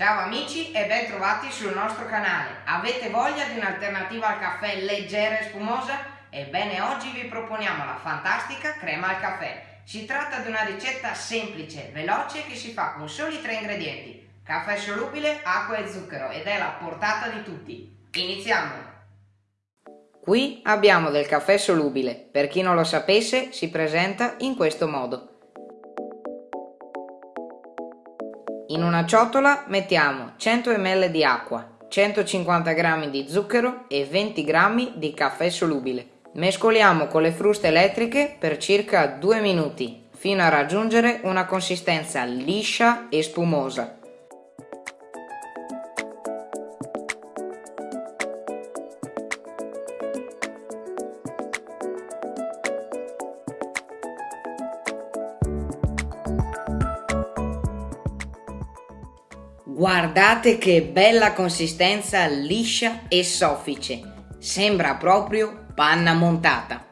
Ciao amici e ben trovati sul nostro canale. Avete voglia di un'alternativa al caffè leggera e spumosa? Ebbene oggi vi proponiamo la fantastica crema al caffè. Si tratta di una ricetta semplice, veloce che si fa con soli tre ingredienti. Caffè solubile, acqua e zucchero ed è la portata di tutti. Iniziamo! Qui abbiamo del caffè solubile. Per chi non lo sapesse si presenta in questo modo. In una ciotola mettiamo 100 ml di acqua, 150 g di zucchero e 20 g di caffè solubile. Mescoliamo con le fruste elettriche per circa 2 minuti fino a raggiungere una consistenza liscia e spumosa. Guardate che bella consistenza liscia e soffice, sembra proprio panna montata.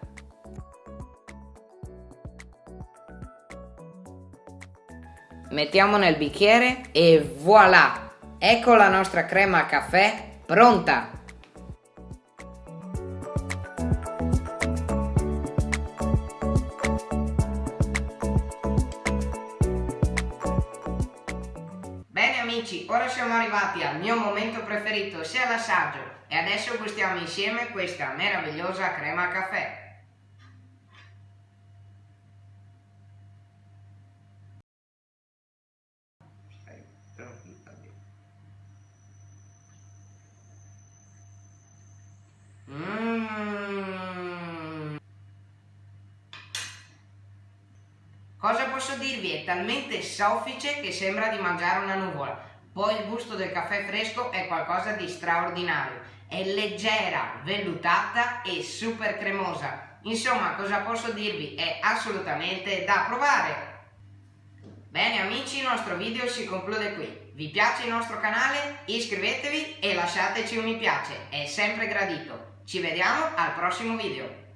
Mettiamo nel bicchiere e voilà! Ecco la nostra crema a caffè pronta! Bene amici, ora siamo arrivati al mio momento preferito, sia l'assaggio, e adesso gustiamo insieme questa meravigliosa crema caffè. Cosa posso dirvi? È talmente soffice che sembra di mangiare una nuvola. Poi il gusto del caffè fresco è qualcosa di straordinario. È leggera, vellutata e super cremosa. Insomma, cosa posso dirvi? È assolutamente da provare. Bene amici, il nostro video si conclude qui. Vi piace il nostro canale? Iscrivetevi e lasciateci un mi piace, è sempre gradito. Ci vediamo al prossimo video.